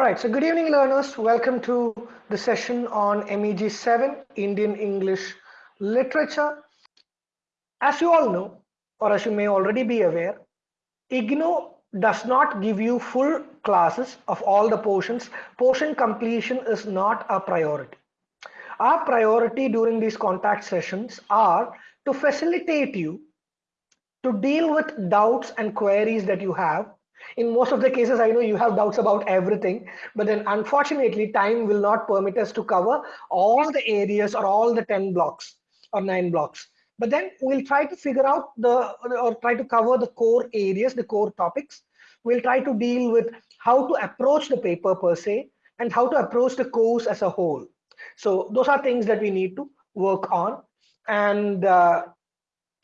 All right, so good evening learners. Welcome to the session on MEG 7, Indian English Literature. As you all know, or as you may already be aware, IGNOU does not give you full classes of all the portions. Portion completion is not a priority. Our priority during these contact sessions are to facilitate you to deal with doubts and queries that you have in most of the cases, I know you have doubts about everything, but then unfortunately, time will not permit us to cover all the areas or all the 10 blocks or nine blocks. But then we'll try to figure out the or try to cover the core areas, the core topics. We'll try to deal with how to approach the paper per se and how to approach the course as a whole. So those are things that we need to work on. And uh,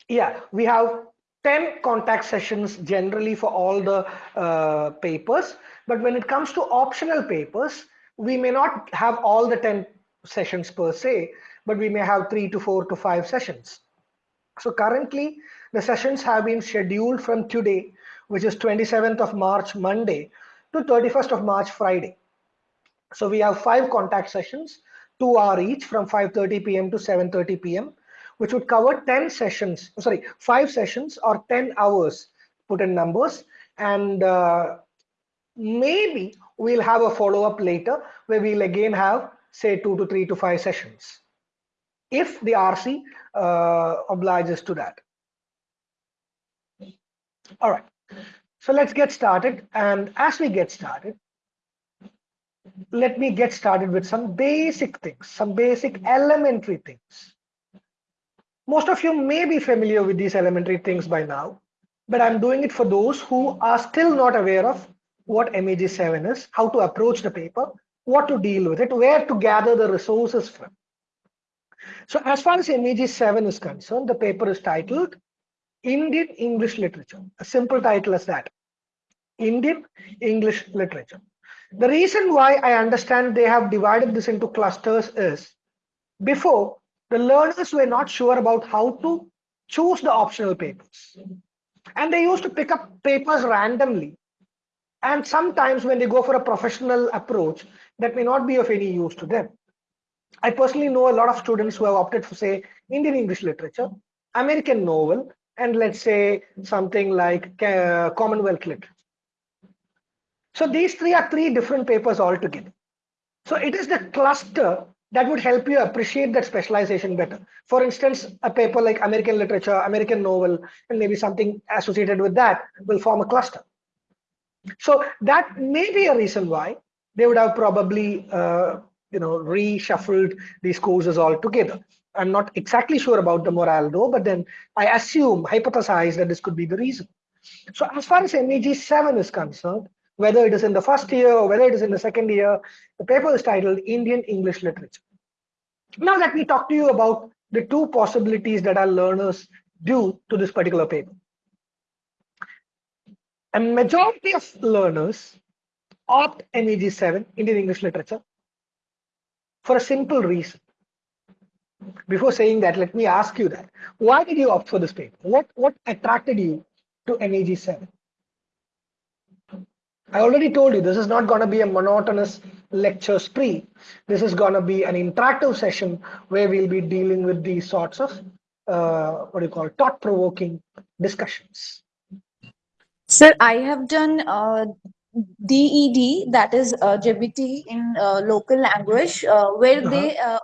yeah, we have 10 contact sessions generally for all the uh, papers. But when it comes to optional papers, we may not have all the 10 sessions per se, but we may have three to four to five sessions. So currently the sessions have been scheduled from today, which is 27th of March, Monday to 31st of March, Friday. So we have five contact sessions, two hour each from 5.30 p.m. to 7.30 p.m which would cover 10 sessions, sorry, five sessions or 10 hours, put in numbers. And uh, maybe we'll have a follow-up later where we'll again have, say, two to three to five sessions, if the RC uh, obliges to that. All right, so let's get started. And as we get started, let me get started with some basic things, some basic elementary things. Most of you may be familiar with these elementary things by now, but I'm doing it for those who are still not aware of what MEG7 is, how to approach the paper, what to deal with it, where to gather the resources from. So as far as MEG7 is concerned, the paper is titled Indian English Literature, a simple title as that, Indian English Literature. The reason why I understand they have divided this into clusters is before the learners were not sure about how to choose the optional papers. And they used to pick up papers randomly. And sometimes when they go for a professional approach, that may not be of any use to them. I personally know a lot of students who have opted for, say, Indian English literature, American novel, and let's say something like uh, Commonwealth literature. So these three are three different papers altogether. So it is the cluster that would help you appreciate that specialization better. For instance, a paper like American literature, American novel, and maybe something associated with that will form a cluster. So that may be a reason why they would have probably, uh, you know, reshuffled these courses all together. I'm not exactly sure about the morale though, but then I assume, hypothesize that this could be the reason. So as far as MEG 7 is concerned, whether it is in the first year or whether it is in the second year. The paper is titled Indian English Literature. Now let me talk to you about the two possibilities that our learners do to this particular paper. A majority of learners opt MEG 7, Indian English Literature, for a simple reason. Before saying that, let me ask you that. Why did you opt for this paper? What, what attracted you to MEG 7? I already told you this is not going to be a monotonous lecture spree. This is going to be an interactive session where we'll be dealing with these sorts of uh, what do you call thought-provoking discussions. Sir, I have done uh, DED, that is uh, JBT in uh, local language, uh, where -huh. they, uh,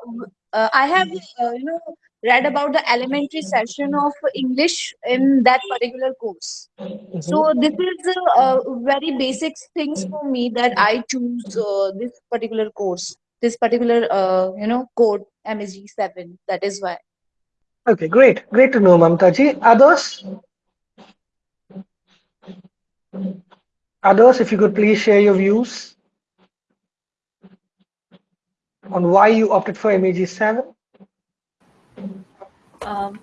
uh, I have, uh, you know, read about the elementary session of English in that particular course. Mm -hmm. So this is uh, very basic things for me that I choose uh, this particular course, this particular uh, you know code MEG seven. That is why. Okay, great, great to know, Mamtaji. Others? Others, if you could please share your views on why you opted for MEG seven. Um,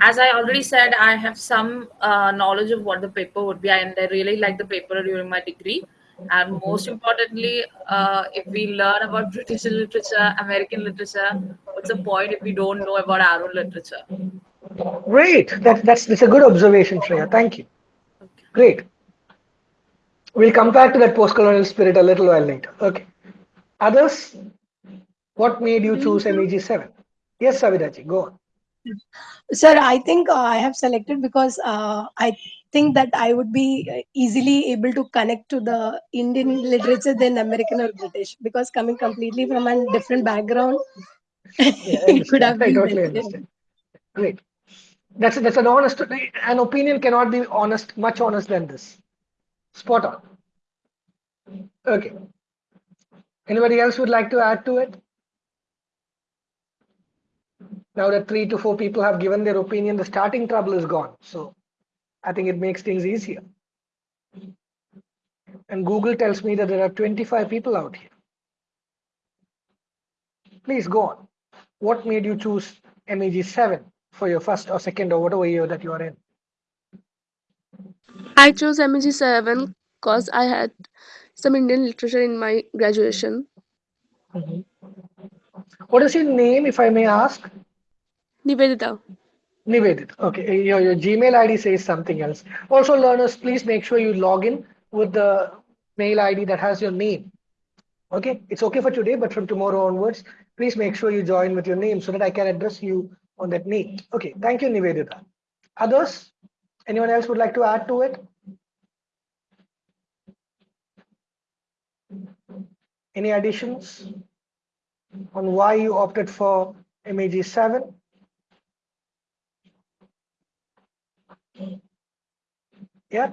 as I already said, I have some uh, knowledge of what the paper would be, and I really like the paper during my degree. And most importantly, uh, if we learn about British literature, American literature, what's the point if we don't know about our own literature? Great. That, that's, that's a good observation, Shreya. Thank you. Okay. Great. We'll come back to that post-colonial spirit a little while later. Okay. Others, what made you choose MEG7? Yes, Savitaji, go on. Sir, I think uh, I have selected because uh, I think that I would be uh, easily able to connect to the Indian literature than American or British because coming completely from a different background, Yeah, it could have I been totally understand. Great. That's that's an honest an opinion cannot be honest, much honest than this. Spot on. Okay. Anybody else would like to add to it? Now that three to four people have given their opinion, the starting trouble is gone. So I think it makes things easier. And Google tells me that there are 25 people out here. Please go on. What made you choose MEG 7 for your first or second or whatever year that you are in? I chose MEG 7 because I had some Indian literature in my graduation. Mm-hmm. What is your name, if I may ask? Nivedita. Nivedit. Okay, eh, your, your Gmail ID says something else. Also, learners, please make sure you log in with the mail ID that has your name. Okay, it's okay for today, but from tomorrow onwards, please make sure you join with your name so that I can address you on that name. Okay, thank you, Nivedita. Others? Anyone else would like to add to it? Any additions on why you opted for MEG 7? Yeah.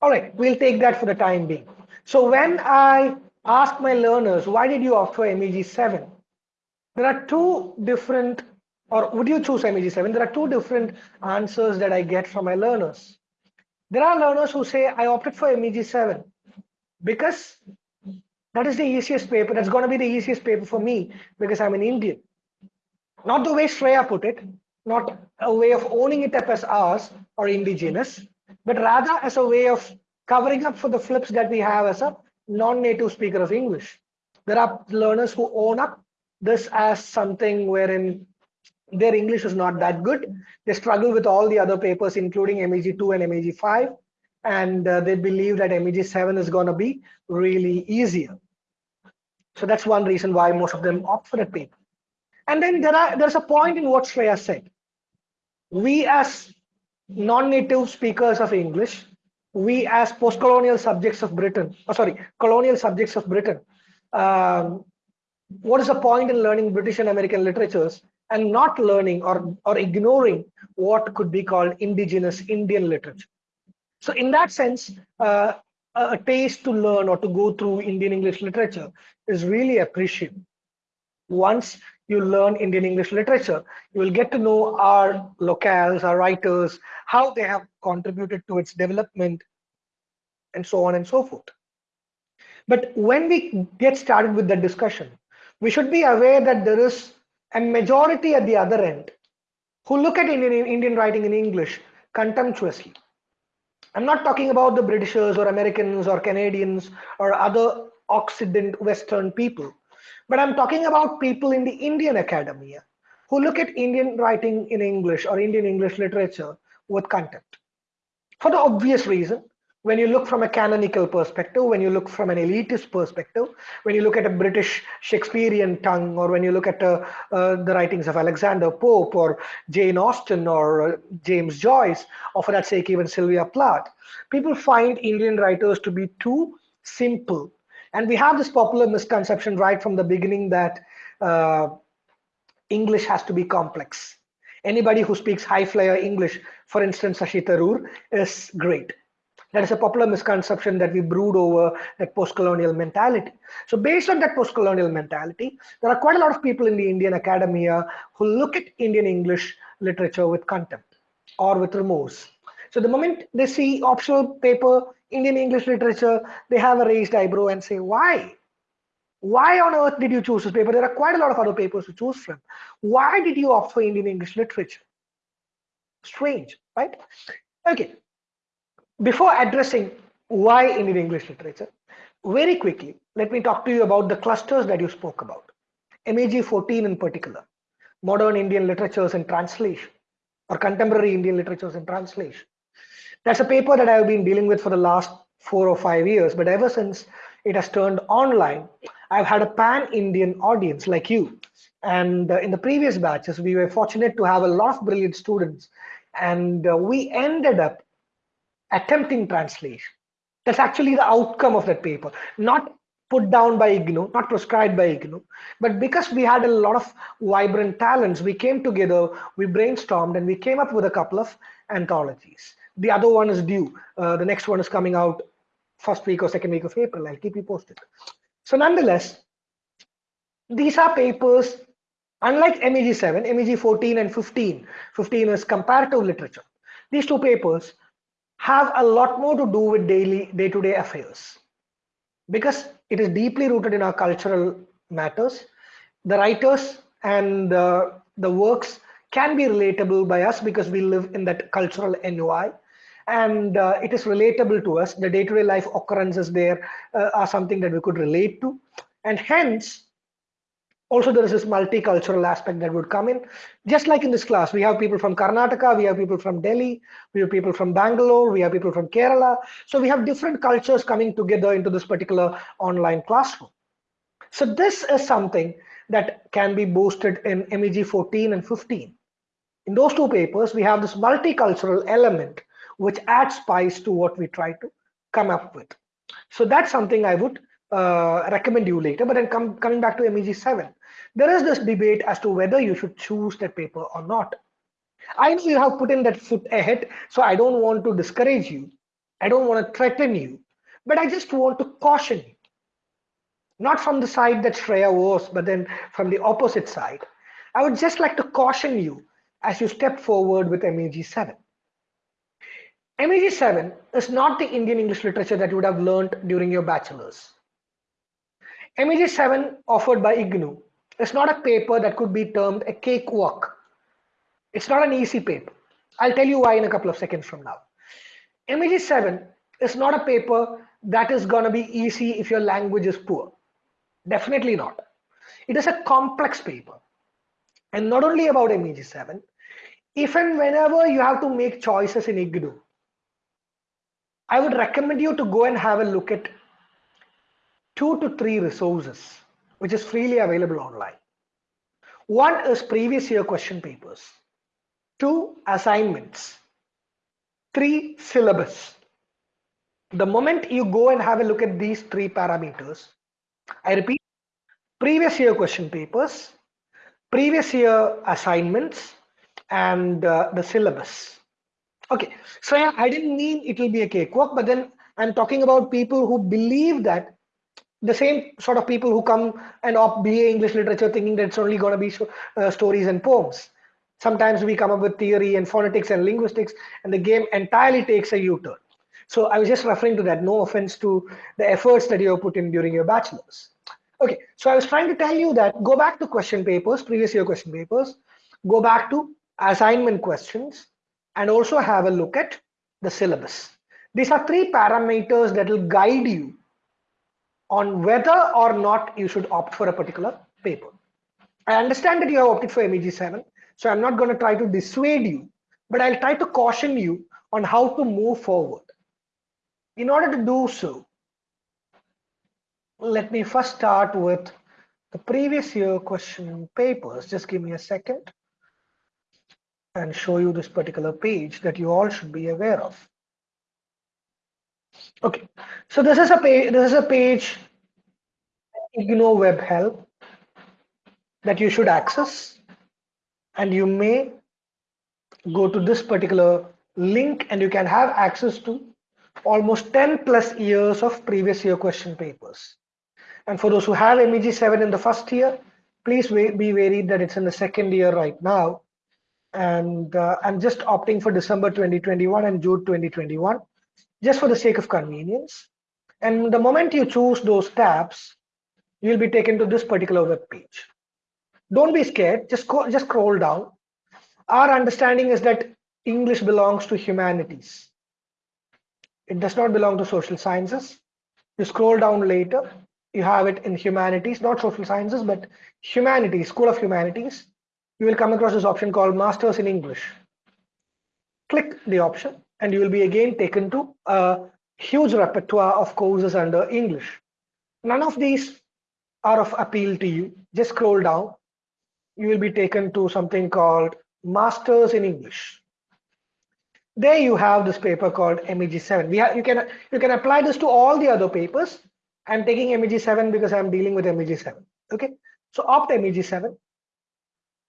All right, we'll take that for the time being. So when I ask my learners, why did you opt for MEG 7? There are two different, or would you choose MEG 7? There are two different answers that I get from my learners. There are learners who say, I opted for MEG 7 because that is the easiest paper. That's going to be the easiest paper for me because I'm an Indian. Not the way Shreya put it, not a way of owning it up as ours or indigenous, but rather as a way of covering up for the flips that we have as a non-native speaker of English. There are learners who own up this as something wherein their English is not that good. They struggle with all the other papers, including MEG 2 and MEG 5, and uh, they believe that MEG 7 is going to be really easier. So that's one reason why most of them opt for that paper. And then there are there's a point in what Shreya said. We as non-native speakers of English, we as post-colonial subjects of Britain, oh, sorry, colonial subjects of Britain, um, what is the point in learning British and American literatures and not learning or, or ignoring what could be called indigenous Indian literature? So in that sense, uh, a taste to learn or to go through Indian English literature is really appreciable. Once you learn Indian English literature, you will get to know our locales, our writers, how they have contributed to its development, and so on and so forth. But when we get started with the discussion, we should be aware that there is a majority at the other end who look at Indian, Indian writing in English contemptuously. I'm not talking about the Britishers or Americans or Canadians or other Occident Western people but I'm talking about people in the Indian academia who look at Indian writing in English or Indian English literature with contempt. For the obvious reason, when you look from a canonical perspective, when you look from an elitist perspective, when you look at a British Shakespearean tongue, or when you look at uh, uh, the writings of Alexander Pope or Jane Austen or uh, James Joyce, or for that sake, even Sylvia Plath, people find Indian writers to be too simple and we have this popular misconception right from the beginning that uh, English has to be complex. Anybody who speaks high flyer English, for instance, Shashi Tharoor, is great. That is a popular misconception that we brood over that post-colonial mentality. So based on that post-colonial mentality, there are quite a lot of people in the Indian academia who look at Indian English literature with contempt or with remorse. So the moment they see optional paper Indian English literature, they have a raised eyebrow and say, why? Why on earth did you choose this paper? There are quite a lot of other papers to choose from. Why did you opt for Indian English literature? Strange, right? Okay. Before addressing why Indian English literature, very quickly, let me talk to you about the clusters that you spoke about. MEG 14 in particular, modern Indian literatures and translation, or contemporary Indian literatures and translation. That's a paper that I've been dealing with for the last four or five years, but ever since it has turned online, I've had a pan-Indian audience like you. And uh, in the previous batches, we were fortunate to have a lot of brilliant students, and uh, we ended up attempting translation. That's actually the outcome of that paper, not put down by IGNOU, not prescribed by IGNOU, but because we had a lot of vibrant talents, we came together, we brainstormed, and we came up with a couple of anthologies. The other one is due. Uh, the next one is coming out first week or second week of April. I'll keep you posted. So nonetheless, these are papers, unlike MEG 7, MEG 14 and 15, 15 is comparative literature. These two papers have a lot more to do with daily day-to-day -day affairs because it is deeply rooted in our cultural matters. The writers and uh, the works can be relatable by us because we live in that cultural NUI and uh, it is relatable to us. The day-to-day -day life occurrences there uh, are something that we could relate to. And hence, also there is this multicultural aspect that would come in. Just like in this class, we have people from Karnataka, we have people from Delhi, we have people from Bangalore, we have people from Kerala. So we have different cultures coming together into this particular online classroom. So this is something that can be boosted in MEG 14 and 15. In those two papers, we have this multicultural element which adds spice to what we try to come up with. So that's something I would uh, recommend you later. But then come, coming back to MEG 7, there is this debate as to whether you should choose that paper or not. I know you have put in that foot ahead, so I don't want to discourage you. I don't want to threaten you, but I just want to caution you. Not from the side that Shreya was, but then from the opposite side. I would just like to caution you as you step forward with MEG 7. MEG 7 is not the Indian English literature that you would have learned during your bachelor's. MEG 7 offered by IGNOU is not a paper that could be termed a cakewalk. It's not an easy paper. I'll tell you why in a couple of seconds from now. MEG 7 is not a paper that is going to be easy if your language is poor. Definitely not. It is a complex paper. And not only about MEG 7, if and whenever you have to make choices in IGNOU, I would recommend you to go and have a look at two to three resources, which is freely available online. One is previous year question papers, two assignments, three syllabus. The moment you go and have a look at these three parameters, I repeat, previous year question papers, previous year assignments, and uh, the syllabus Okay, so yeah, I didn't mean it will be a cakewalk, but then I'm talking about people who believe that the same sort of people who come and opt BA English literature thinking that it's only going to be uh, stories and poems. Sometimes we come up with theory and phonetics and linguistics, and the game entirely takes a U-turn. So I was just referring to that. No offense to the efforts that you have put in during your bachelor's. Okay, so I was trying to tell you that go back to question papers, previous year question papers, go back to assignment questions, and also have a look at the syllabus. These are three parameters that will guide you on whether or not you should opt for a particular paper. I understand that you have opted for MEG 7, so I'm not going to try to dissuade you, but I'll try to caution you on how to move forward. In order to do so, let me first start with the previous year question papers. Just give me a second and show you this particular page that you all should be aware of. Okay, so this is a page. This is a page IGNOU Web Help that you should access, and you may go to this particular link, and you can have access to almost 10 plus years of previous year question papers. And for those who have MEG 7 in the first year, please be wary that it's in the second year right now and uh, I'm just opting for December 2021 and June 2021 just for the sake of convenience. And the moment you choose those tabs, you'll be taken to this particular web page. Don't be scared, just, go, just scroll down. Our understanding is that English belongs to humanities. It does not belong to social sciences. You scroll down later, you have it in humanities, not social sciences, but humanities, School of Humanities you will come across this option called Masters in English. Click the option and you will be again taken to a huge repertoire of courses under English. None of these are of appeal to you. Just scroll down. You will be taken to something called Masters in English. There you have this paper called MEG7. We have, you can you can apply this to all the other papers. I'm taking MEG7 because I'm dealing with MEG7. Okay, so opt MEG7,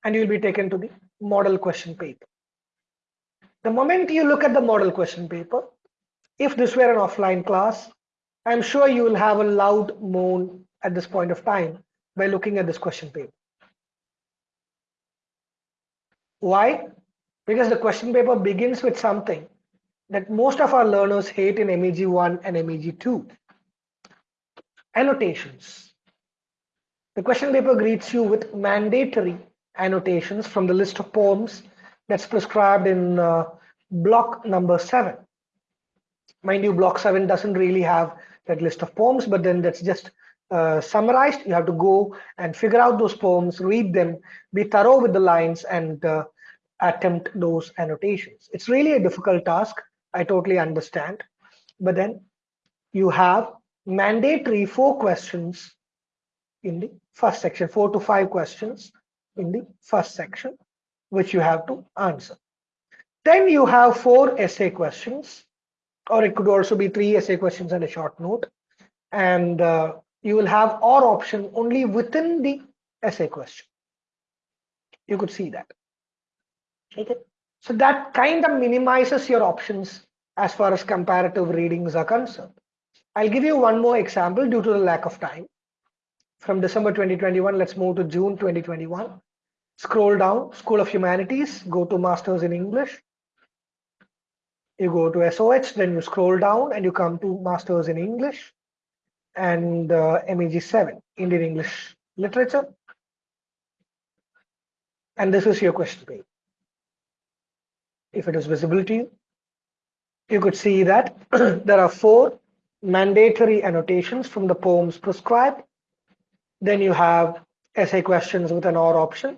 and you'll be taken to the model question paper. The moment you look at the model question paper, if this were an offline class, I'm sure you will have a loud moan at this point of time by looking at this question paper. Why? Because the question paper begins with something that most of our learners hate in MEG1 and MEG2. Annotations. The question paper greets you with mandatory annotations from the list of poems that's prescribed in uh, block number seven. Mind you, block seven doesn't really have that list of poems, but then that's just uh, summarized. You have to go and figure out those poems, read them, be thorough with the lines, and uh, attempt those annotations. It's really a difficult task. I totally understand. But then you have mandatory four questions in the first section, four to five questions in the first section, which you have to answer. Then you have four essay questions, or it could also be three essay questions and a short note. And uh, you will have or option only within the essay question. You could see that. Okay. So that kind of minimizes your options as far as comparative readings are concerned. I'll give you one more example due to the lack of time. From December 2021, let's move to June 2021. Scroll down, School of Humanities, go to Masters in English. You go to SOH, then you scroll down and you come to Masters in English and uh, MEG7, Indian English Literature. And this is your question page. If it is visible to you, you could see that there are four mandatory annotations from the poems prescribed. Then you have essay questions with an OR option.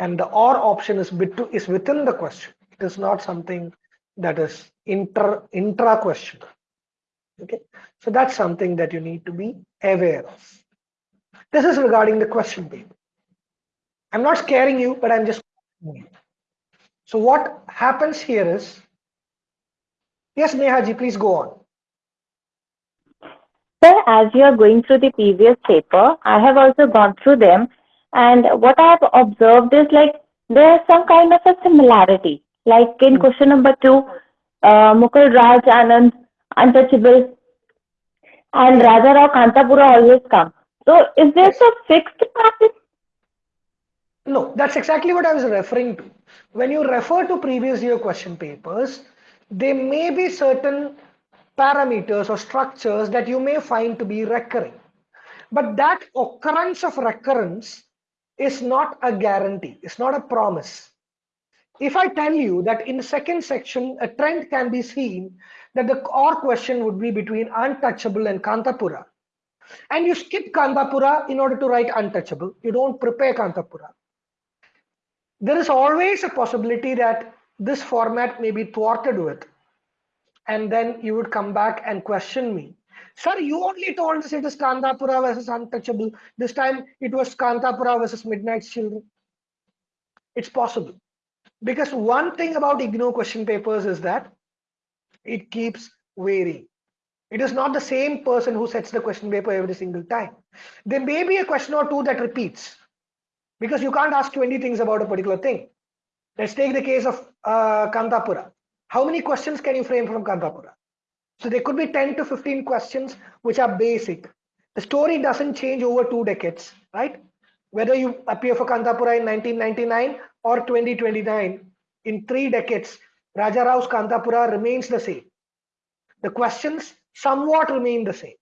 And the OR option is, bit to, is within the question. It is not something that is inter, intra question. Okay, so that's something that you need to be aware of. This is regarding the question paper. I'm not scaring you, but I'm just. So what happens here is, yes, Nehaji, please go on. Sir, as you are going through the previous paper, I have also gone through them. And what I have observed is like there is some kind of a similarity. Like in question number two, uh, Mulk Raj Anand, Untouchable, and Raja Rao Kanthapura always come. So is there Yes. a fixed pattern? No, that's exactly what I was referring to. When you refer to previous year question papers, there may be certain parameters or structures that you may find to be recurring. But that occurrence of recurrence is not a guarantee, it's not a promise. If I tell you that in the second section, a trend can be seen that the core question would be between untouchable and Kanthapura, and you skip Kanthapura in order to write untouchable, you don't prepare Kanthapura, there is always a possibility that this format may be thwarted with. And then you would come back and question me. Sir, you only told us it is Kanthapura versus Untouchable. This time it was Kanthapura versus Midnight Children. It's possible. Because one thing about IGNOU question papers is that it keeps varying. It is not the same person who sets the question paper every single time. There may be a question or two that repeats because you can't ask 20 things about a particular thing. Let's take the case of uh, Kanthapura. How many questions can you frame from Kanthapura? So there could be 10 to 15 questions which are basic. The story doesn't change over two decades, right? Whether you appear for Kanthapura in 1999 or 2029, in three decades, Raja Rao's Kanthapura remains the same. The questions somewhat remain the same.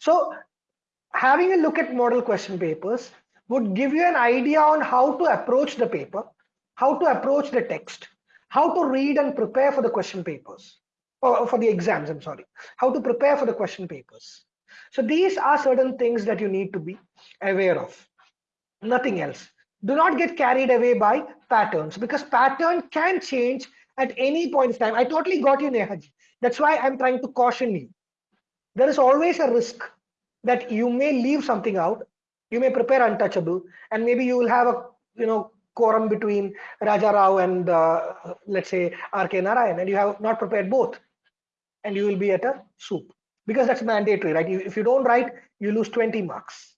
So having a look at model question papers would give you an idea on how to approach the paper, how to approach the text, how to read and prepare for the question papers, or for the exams, I'm sorry, how to prepare for the question papers. So these are certain things that you need to be aware of, nothing else. Do not get carried away by patterns because pattern can change at any point in time. I totally got you, Nehaji. That's why I'm trying to caution you. There is always a risk that you may leave something out. You may prepare untouchable, and maybe you will have a you know quorum between Raja Rao and uh, let's say R.K. Narayan, and you have not prepared both, and you will be at a soup because that's mandatory, right? If you don't write, you lose 20 marks.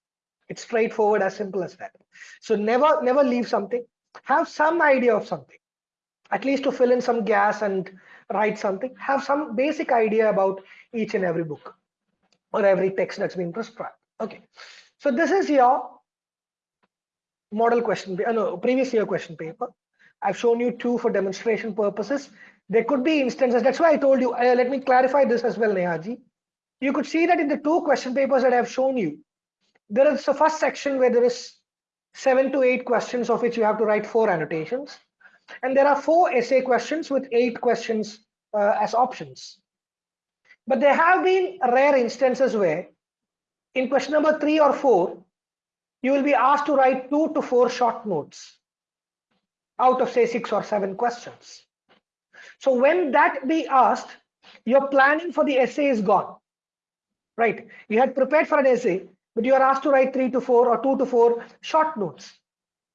It's straightforward, as simple as that. So never, never leave something. Have some idea of something, at least to fill in some gas and write something. Have some basic idea about each and every book or every text that's been prescribed. Okay, so this is your model question, uh, no, previous year question paper. I've shown you two for demonstration purposes. There could be instances. That's why I told you. Uh, let me clarify this as well, Nehaji. You could see that in the two question papers that I've shown you, there is a first section where there is seven to eight questions of which you have to write four annotations. And there are four essay questions with eight questions uh, as options. But there have been rare instances where in question number three or four, you will be asked to write two to four short notes out of say six or seven questions. So when that be asked, your planning for the essay is gone, right? You had prepared for an essay, but you are asked to write three to four or two to four short notes.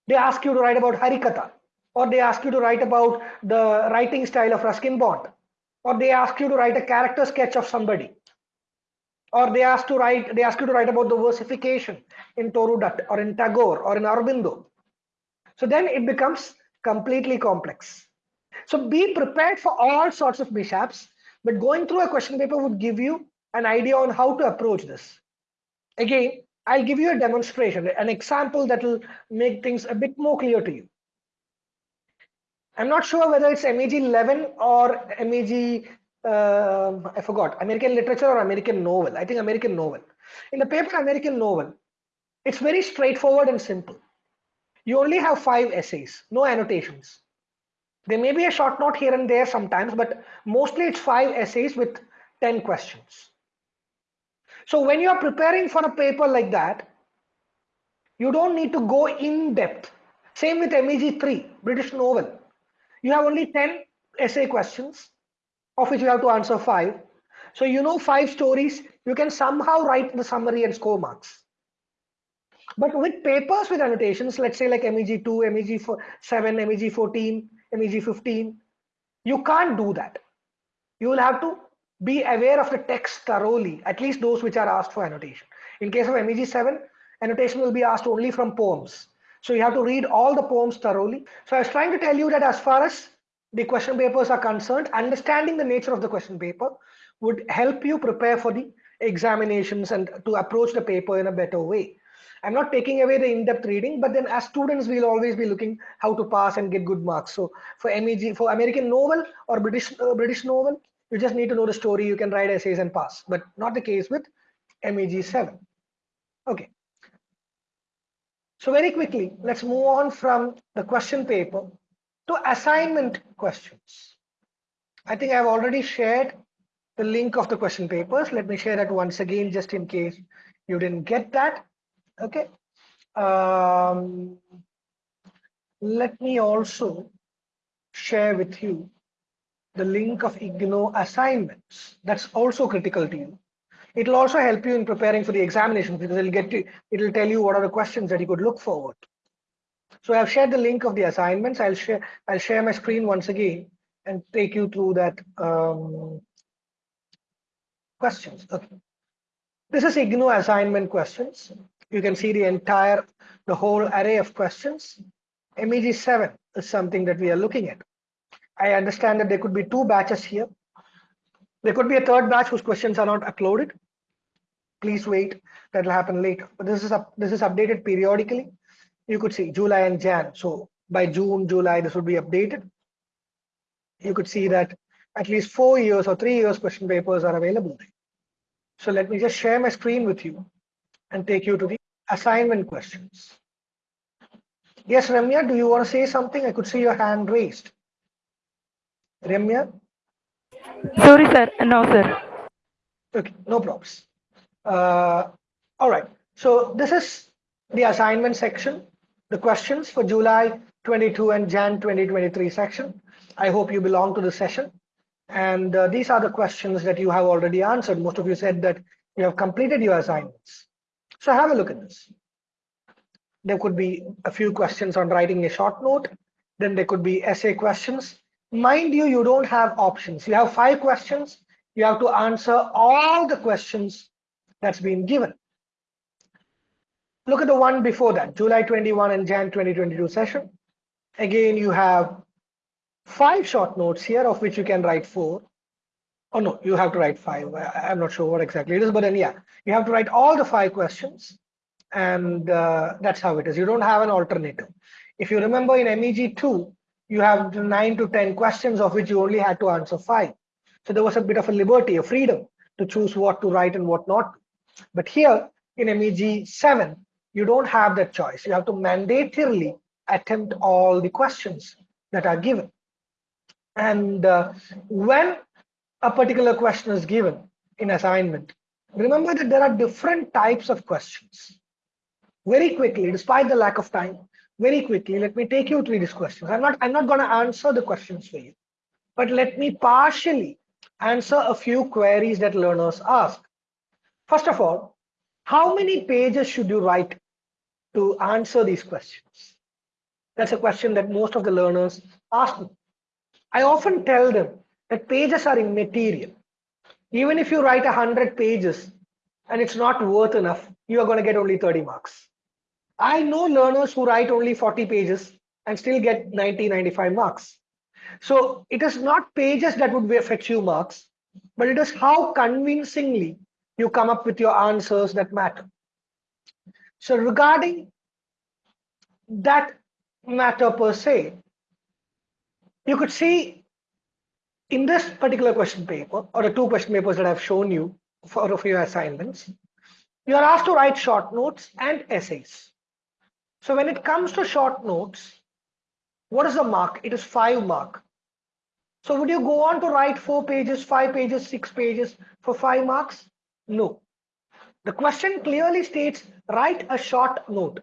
They ask you to write about Harikatha, or they ask you to write about the writing style of Ruskin Bond, or they ask you to write a character sketch of somebody, or they ask to write they ask you to write about the versification in Toru Dutt or in Tagore or in Aurobindo. So then it becomes completely complex. So be prepared for all sorts of mishaps, but going through a question paper would give you an idea on how to approach this. Again, I'll give you a demonstration, an example that will make things a bit more clear to you. I'm not sure whether it's MEG 11 or MEG uh, I forgot, American literature or American novel. I think American novel. In the paper American novel, it's very straightforward and simple. You only have five essays, no annotations. There may be a short note here and there sometimes, but mostly it's five essays with 10 questions. So when you are preparing for a paper like that, you don't need to go in depth. Same with MEG 3, British novel. You have only 10 essay questions of which you have to answer five. So you know five stories, you can somehow write the summary and score marks. But with papers with annotations, let's say like MEG2, MEG7, MEG14, MEG15, you can't do that. You will have to be aware of the text thoroughly, at least those which are asked for annotation. In case of MEG7, annotation will be asked only from poems. So you have to read all the poems thoroughly. So I was trying to tell you that as far as the question papers are concerned, understanding the nature of the question paper would help you prepare for the examinations and to approach the paper in a better way. I'm not taking away the in-depth reading, but then as students, we'll always be looking how to pass and get good marks. So for MEG, for American novel or British uh, British novel, you just need to know the story. You can write essays and pass, but not the case with MEG 7. Okay. So very quickly, let's move on from the question paper to assignment questions. I think I've already shared the link of the question papers. Let me share that once again, just in case you didn't get that. Okay. Um, let me also share with you the link of IGNOU assignments. That's also critical to you. It'll also help you in preparing for the examination because it'll get to, it'll tell you what are the questions that you could look forward. So I've shared the link of the assignments. I'll share I'll share my screen once again and take you through that um, questions. Okay. This is IGNOU assignment questions. You can see the entire, the whole array of questions. MEG 7 is something that we are looking at. I understand that there could be two batches here. There could be a third batch whose questions are not uploaded. Please wait, that will happen later. But this is up, this is updated periodically you could see July and Jan. So by June, July, this would be updated. You could see that at least four years or three years question papers are available. So let me just share my screen with you and take you to the assignment questions. Yes, Ramya, do you want to say something? I could see your hand raised. Ramya? Sorry, sir. No, sir. Okay, no problems. Uh, all right. So this is the assignment section the questions for July 22 and Jan 2023 section. I hope you belong to the session. And uh, these are the questions that you have already answered. Most of you said that you have completed your assignments. So have a look at this. There could be a few questions on writing a short note. Then there could be essay questions. Mind you, you don't have options. You have five questions. You have to answer all the questions that's been given. Look at the one before that, July 21 and Jan 2022 session. Again, you have five short notes here, of which you can write four. Oh no, you have to write five. I- I'm not sure what exactly it is, but then yeah, you have to write all the five questions, and uh, that's how it is. You don't have an alternative. If you remember in MEG two, you have nine to ten questions, of which you only had to answer five. So there was a bit of a liberty, a freedom to choose what to write and what not. But here in MEG seven, you don't have that choice. You have to mandatorily attempt all the questions that are given. And uh, when a particular question is given in assignment, remember that there are different types of questions. Very quickly, despite the lack of time, very quickly, let me take you through these questions. I'm not, I'm not going to answer the questions for you, but let me partially answer a few queries that learners ask. First of all, how many pages should you write to answer these questions? That's a question that most of the learners ask me. I often tell them that pages are immaterial. Even if you write 100 pages and it's not worth enough, you are going to get only 30 marks. I know learners who write only 40 pages and still get 90, 95 marks. So it is not pages that would fetch you marks, but it is how convincingly you come up with your answers that matter. So regarding that matter per se, you could see in this particular question paper or the two question papers that I've shown you for, a few assignments, you are asked to write short notes and essays. So when it comes to short notes, what is the mark? It is five mark. So would you go on to write four pages, five pages, six pages for five marks? No. The question clearly states write a short note.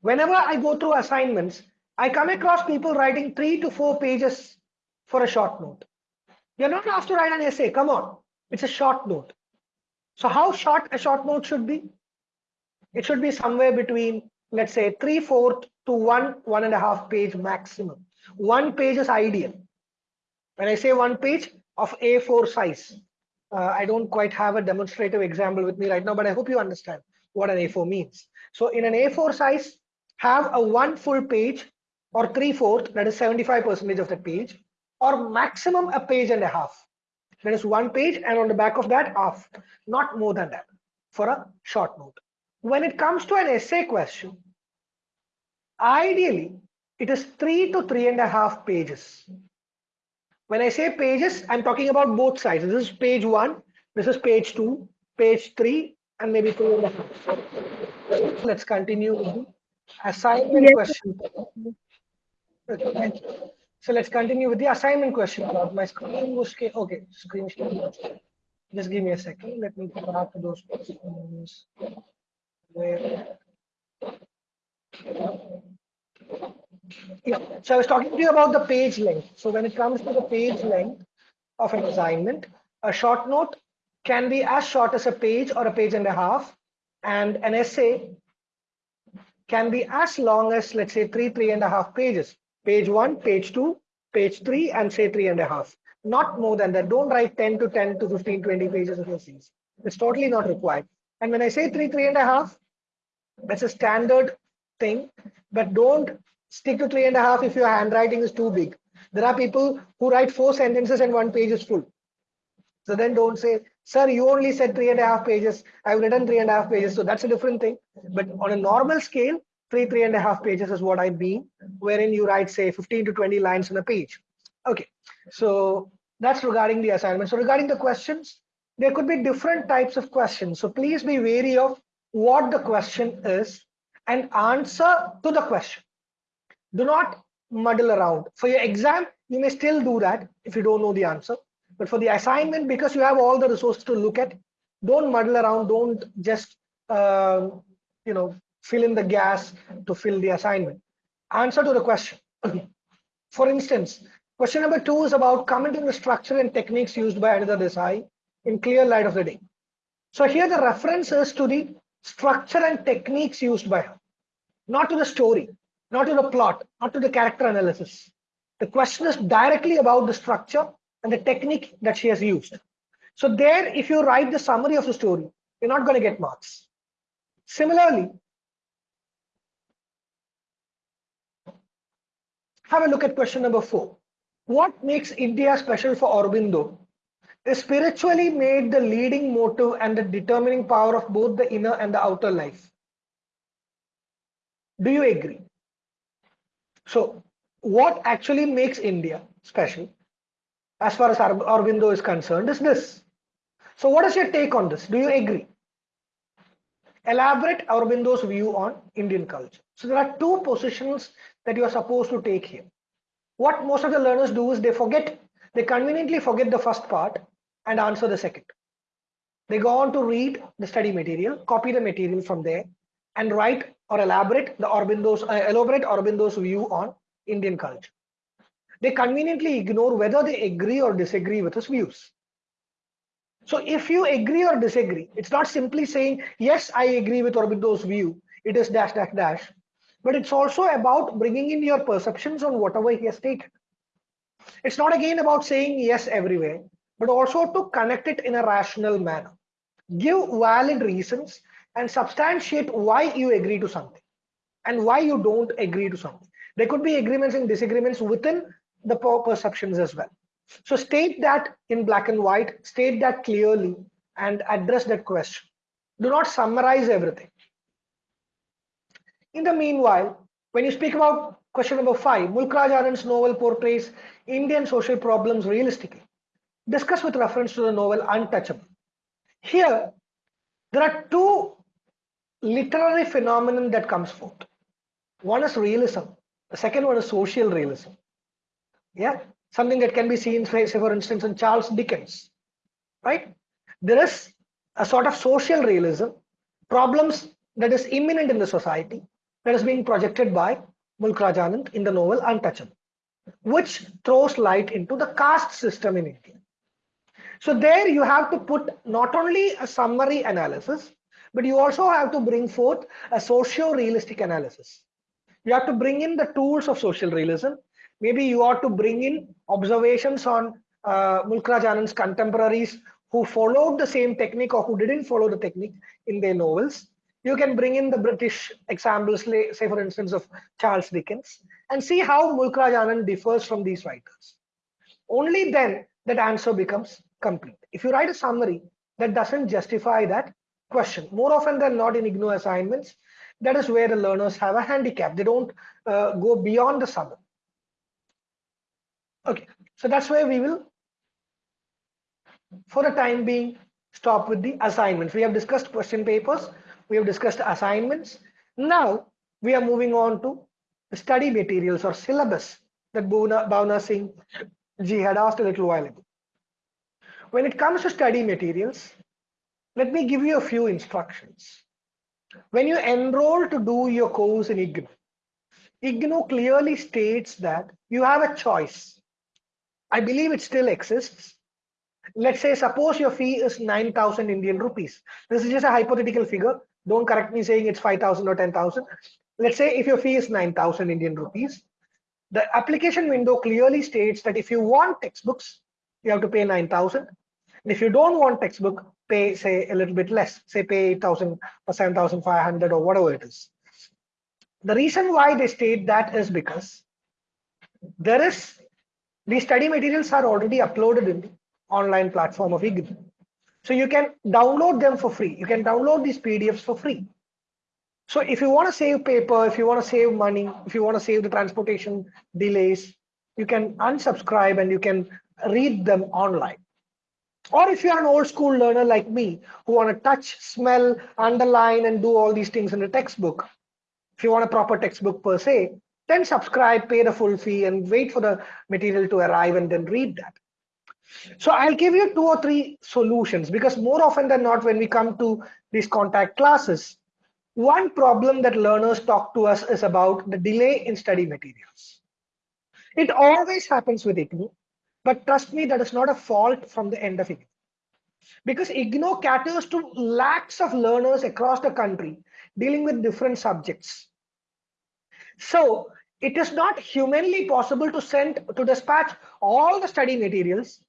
Whenever I go through assignments, I come across people writing three to four pages for a short note. You're not asked to write an essay. Come on. It's a short note. So how short a short note should be? It should be somewhere between, let's say, three fourth to one, one and a half page maximum. One page is ideal. When I say one page of A4 size, uh, I don't quite have a demonstrative example with me right now, but I hope you understand what an A4 means. So in an A4 size, have a one full page or three fourth, that is 75 percentage of the page, or maximum a page and a half. That is one page, and on the back of that, half, not more than that for a short note. When it comes to an essay question, ideally, it is three to three and a half pages. When I say pages, I'm talking about both sides. This is page one, this is page two, page three, and maybe two and a half. Let's continue assignment Yes. question. Okay. So let's continue with the assignment question. My screen was okay. Screen. Just give me a second. Let me go back to those questions. Where? Yeah. So I was talking to you about the page length. So when it comes to the page length of an assignment, a short note can be as short as a page or a page and a half, and an essay can be as long as let's say three three and a half pages page one page two page three and say three and a half. Not more than that. Don't write 10 to 10 to 15 20 pages of your essays. It's totally not required. And when i say three three and a half that's a standard thing. But don't stick to three and a half if your handwriting is too big. There are people who write four sentences and one page is full. So then don't say, sir, you only said three and a half pages. I've written three and a half pages. So that's a different thing. But on a normal scale, three, three and a half pages is what I mean, wherein you write, say, 15 to 20 lines on a page. Okay, so that's regarding the assignment. So regarding the questions, there could be different types of questions. So please be wary of what the question is and answer to the question. Do not muddle around. For your exam, you may still do that if you don't know the answer. But for the assignment, because you have all the resources to look at, don't muddle around. Don't just um, you know fill in the gas to fill the assignment. Answer to the question. For instance, Question number two is about commenting the structure and techniques used by Anita Desai in clear light of the day. So here the reference is to the structure and techniques used by her, not to the story, not to the plot, not to the character analysis. The question is directly about the structure and the technique that she has used. So there, if you write the summary of the story, you're not going to get marks. Similarly, have a look at question number four. What makes India special for Aurobindo is spiritually made the leading motive and the determining power of both the inner and the outer life. Do you agree? So, what actually makes India special, as far as Aurobindo is concerned, is this. So, what is your take on this? Do you agree? Elaborate Aurobindo's view on Indian culture. So, there are two positions that you are supposed to take here. What most of the learners do is they forget, they conveniently forget the first part and answer the second. They go on to read the study material, copy the material from there, and write or elaborate the Aurobindo's uh, elaborate Aurobindo's view on Indian culture. They conveniently ignore whether they agree or disagree with his views. So if you agree or disagree, it's not simply saying, yes, I agree with Aurobindo's view, it is dash, dash, dash, but it's also about bringing in your perceptions on whatever he has stated. It's not again about saying yes everywhere, but also to connect it in a rational manner. Give valid reasons and substantiate why you agree to something and why you don't agree to something. There could be agreements and disagreements within the perceptions as well. So state that in black and white, state that clearly and address that question. Do not summarize everything. In the meanwhile, when you speak about question number five, Mulk Raj Anand's novel portrays Indian social problems realistically. Discuss with reference to the novel Untouchable. Here, there are two literary phenomenon that comes forth. One is realism. The second one is social realism. Yeah, something that can be seen, say, for instance, in Charles Dickens. Right? There is a sort of social realism, problems that is imminent in the society, that is being projected by Mulk Raj Anand in the novel Untouchable, which throws light into the caste system in India. So there you have to put not only a summary analysis, but you also have to bring forth a socio-realistic analysis. You have to bring in the tools of social realism. Maybe you ought to bring in observations on uh, Mulk Raj Anand's contemporaries who followed the same technique or who didn't follow the technique in their novels you can bring in the British examples, say for instance of Charles Dickens, and see how Mulk Raj differs from these writers. Only then that answer becomes complete. If you write a summary that doesn't justify that question, more often than not in IGNOU assignments, that is where the learners have a handicap. They don't uh, go beyond the summary. Okay, so that's where we will, for the time being, stop with the assignments. We have discussed question papers we have discussed assignments. Now we are moving on to study materials or syllabus that Bhavna Singh ji had asked a little while ago. When it comes to study materials, let me give you a few instructions. When you enroll to do your course in IGNOU, IGNOU clearly states that you have a choice. I believe it still exists. Let's say, suppose your fee is 9,000 Indian rupees. This is just a hypothetical figure. Don't correct me saying it's 5,000 or 10,000. Let's say if your fee is 9,000 Indian rupees, the application window clearly states that if you want textbooks, you have to pay 9,000. And if you don't want textbook, pay say a little bit less, say pay 8,000 or 7,500 or whatever it is. The reason why they state that is because there is the study materials are already uploaded in the online platform of IGNOU. So you can download them for free. You can download these PDFs for free. So if you want to save paper, if you want to save money, if you want to save the transportation delays, you can unsubscribe and you can read them online. Or if you're an old school learner like me, who want to touch, smell, underline, and do all these things in a textbook, if you want a proper textbook per se, then subscribe, pay the full fee, and wait for the material to arrive and then read that. So I'll give you two or three solutions because more often than not, when we come to these contact classes, one problem that learners talk to us is about the delay in study materials. It always happens with IGNOU, but trust me, that is not a fault from the end of IGNOU. Because IGNOU caters to lakhs of learners across the country dealing with different subjects. So it is not humanly possible to send to dispatch all the study materials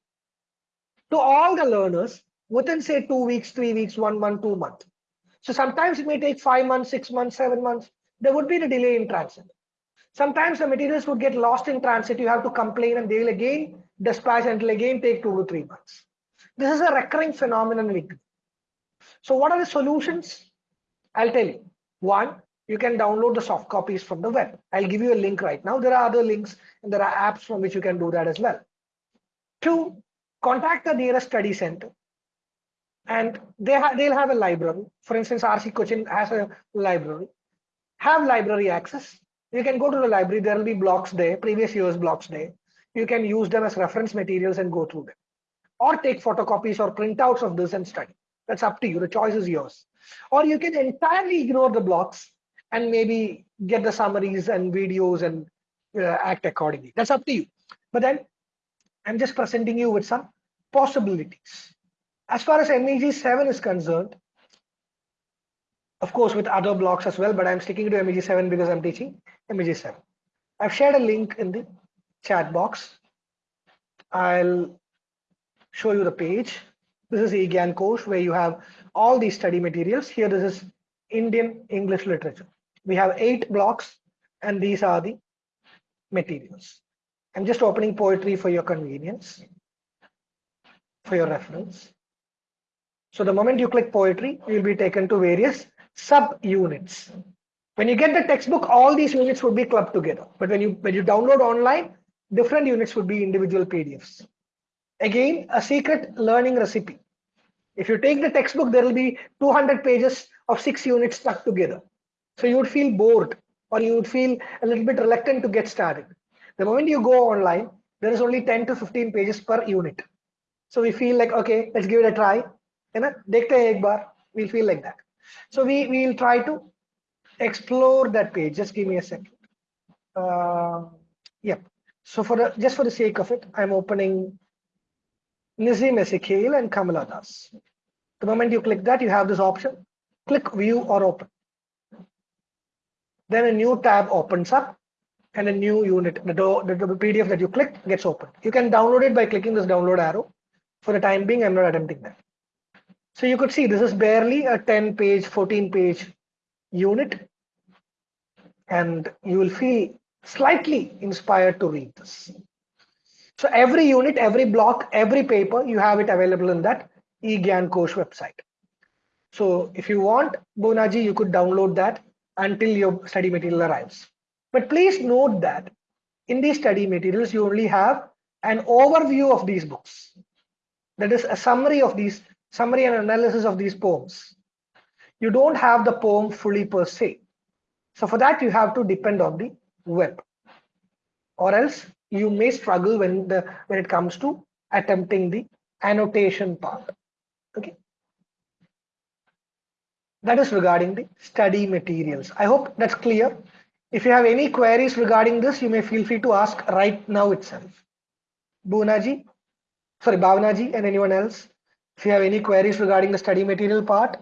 to all the learners within say two weeks, three weeks, one month, two months. So sometimes it may take five months, six months, seven months. There would be a delay in transit. Sometimes the materials would get lost in transit. You have to complain and they will again dispatch and will again take two to three months. This is a recurring phenomenon. So what are the solutions? I'll tell you. One, you can download the soft copies from the web. I'll give you a link right now. There are other links and there are apps from which you can do that as well. Two, contact the nearest study center and they ha they'll have a library. For instance, RC Cochin has a library. Have library access. You can go to the library. There will be blocks there, previous year's blocks there. You can use them as reference materials and go through them. Or take photocopies or printouts of this and study. That's up to you. The choice is yours. Or you can entirely ignore the blocks and maybe get the summaries and videos and uh, act accordingly. That's up to you. But then I'm just presenting you with some possibilities. As far as MEG 7 is concerned, of course, with other blocks as well, but I'm sticking to MEG 7 because I'm teaching MEG 7. I've shared a link in the chat box. I'll show you the page. This is eGyanKosh where you have all these study materials. Here, this is Indian English literature. We have eight blocks and these are the materials. I'm just opening poetry for your convenience, for your reference. So the moment you click poetry, you'll be taken to various sub-units. When you get the textbook, all these units would be clubbed together. But when you when you download online, different units would be individual PDFs. Again, a secret learning recipe. If you take the textbook, there will be 200 pages of six units stuck together. So you would feel bored or you would feel a little bit reluctant to get started. The moment you go online, there is only 10 to 15 pages per unit. So we feel like, okay, let's give it a try. And dekhte ek bar, we'll feel like that. So we will try to explore that page. Just give me a second. Uh, yep. So for the, just for the sake of it, I'm opening Nissim Ezekiel and Kamala Das. The moment you click that, you have this option, click view or open. Then a new tab opens up and a new unit, the, the, PDF that you click gets opened. You can download it by clicking this download arrow. For the time being, I'm not attempting that. So you could see this is barely a 10 page, 14 page unit. And you will feel slightly inspired to read this. So every unit, every block, every paper, you have it available in that eGyanKosh website. So if you want Bonaji, you could download that until your study material arrives. But please note that in these study materials, you only have an overview of these books. That is a summary of these summary and analysis of these poems. You don't have the poem fully per se. So for that, you have to depend on the web or else you may struggle when the when it comes to attempting the annotation part. Okay. That is regarding the study materials. I hope that's clear. If you have any queries regarding this, you may feel free to ask right now itself. Boonaji, sorry, Bhavnaji and anyone else. If you have any queries regarding the study material part.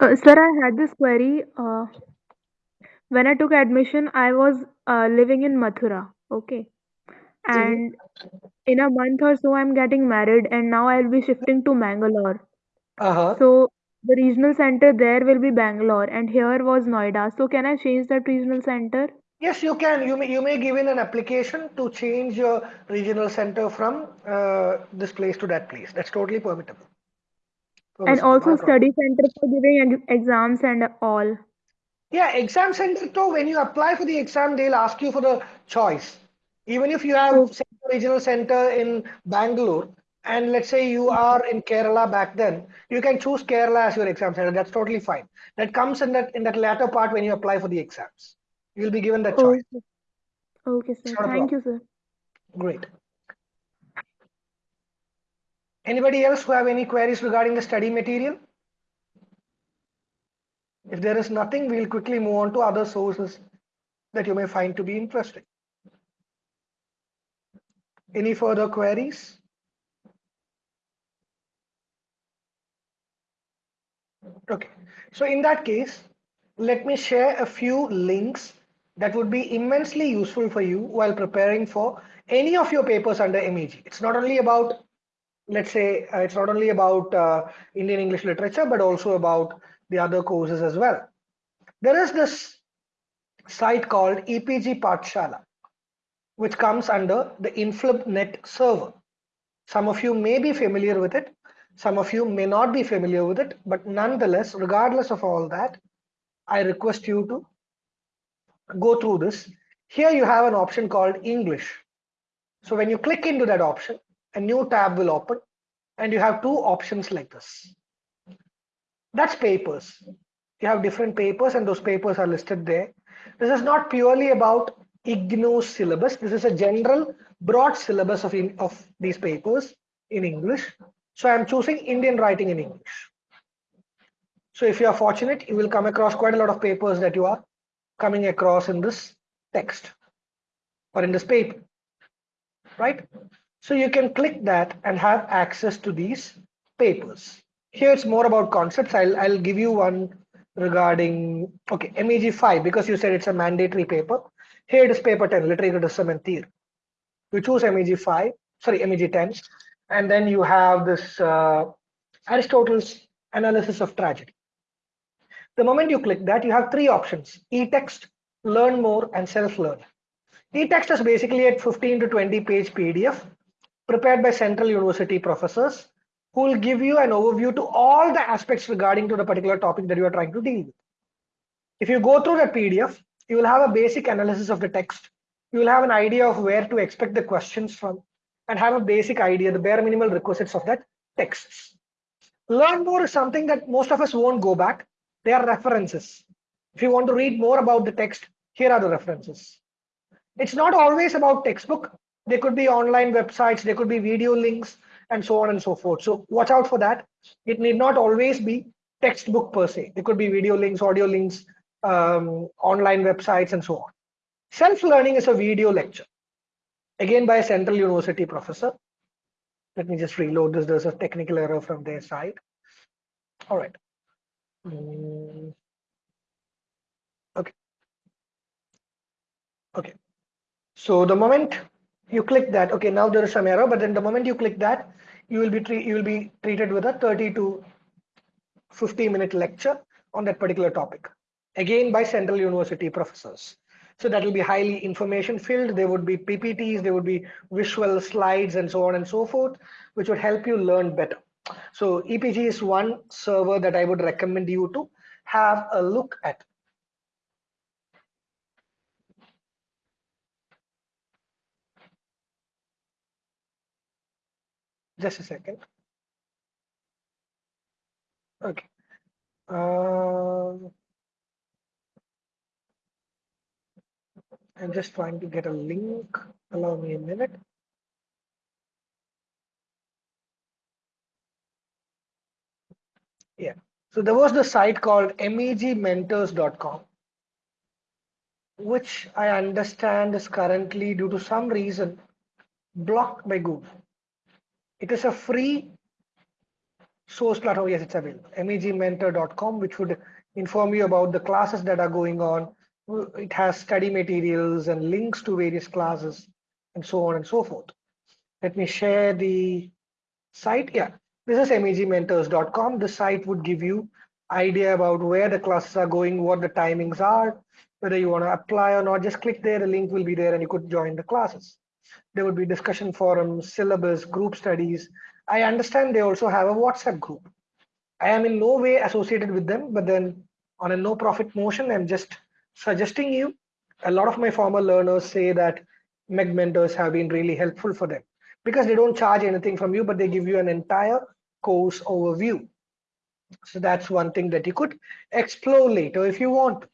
Uh, sir, I had this query. Uh, when I took admission, I was uh, living in Mathura. Okay. And in a month or so, I'm getting married, and now I'll be shifting to Mangalore. Uh-huh. So the regional center there will be Bangalore, and here was Noida. So can I change that regional center? Yes, you can. You may you may give in an application to change your regional center from uh, this place to that place. That's totally permissible. And also not a problem. study center for giving exams and all. Yeah, exam center too. When you apply for the exam, they'll ask you for the choice. Even if you have Oh. say, regional center in Bangalore, and let's say you are in Kerala back then, you can choose Kerala as your exam center. That's totally fine. That comes in that in that latter part when you apply for the exams. You'll be given that choice. Okay. Okay, sir. Thank you, sir. Great. Anybody else who have any queries regarding the study material? If there is nothing, we'll quickly move on to other sources that you may find to be interesting. Any further queries? Okay, so in that case, let me share a few links that would be immensely useful for you while preparing for any of your papers under MEG. It's not only about, let's say, uh, it's not only about uh, Indian English literature, but also about the other courses as well. There is this site called EPG Pathshala, which comes under the InflibNet server. Some of you may be familiar with it. Some of you may not be familiar with it, but nonetheless, regardless of all that, I request you to go through this. Here you have an option called English. So when you click into that option, a new tab will open and you have two options like this. That's papers. You have different papers and those papers are listed there. This is not purely about IGNOU's syllabus. This is a general broad syllabus of, in, of these papers in English. So I'm choosing Indian writing in English. So if you are fortunate, you will come across quite a lot of papers that you are coming across in this text or in this paper, right? So you can click that and have access to these papers. Here it's more about concepts. I'll, I'll give you one regarding, okay, MEG 5, because you said it's a mandatory paper. Here it is paper 10, literary criticism and theory. You choose MEG 5, sorry, MEG 10, and then you have this uh, Aristotle's analysis of tragedy. The moment you click that, you have three options, e-text, learn more, and self-learn. E-text is basically a 15 to 20 page PDF prepared by Central University professors who will give you an overview to all the aspects regarding to the particular topic that you are trying to deal with. If you go through the PDF, you will have a basic analysis of the text. You will have an idea of where to expect the questions from and have a basic idea, the bare minimal requisites of that text. Learn more is something that most of us won't go back they are references. If you want to read more about the text, here are the references. It's not always about textbook. There could be online websites, there could be video links, and so on and so forth. So watch out for that. It need not always be textbook per se. There could be video links, audio links, um, online websites, and so on. Self-learning is a video lecture, again by a Central University professor. Let me just reload this. There's a technical error from their side. All right. Mm. Okay. Okay. So the moment you click that, okay, now there is some error, but then the moment you click that, you will be you will be treated with a 30 to 50 minute lecture on that particular topic, again by Central University professors. So that will be highly information filled. There would be PPTs, there would be visual slides and so on and so forth, which would help you learn better. So EPG is one server that I would recommend you to have a look at. Just a second. Okay. Uh, I'm just trying to get a link. Allow me a minute. Yeah. So there was the site called megmentors.com, which I understand is currently due to some reason blocked by Google. It is a free source platform. Yes, it's available. megmentor.com, which would inform you about the classes that are going on. It has study materials and links to various classes and so on and so forth. Let me share the site. Yeah, this is megmentors.com. The site would give you idea about where the classes are going, what the timings are, whether you want to apply or not. Just click there, the link will be there and you could join the classes. There would be discussion forums, syllabus, group studies. I understand they also have a WhatsApp group. I am in no way associated with them, but then on a no profit motion, I'm just suggesting you. A lot of my former learners say that Meg mentors have been really helpful for them because they don't charge anything from you, but they give you an entire course overview. So that's one thing that you could explore later if you want.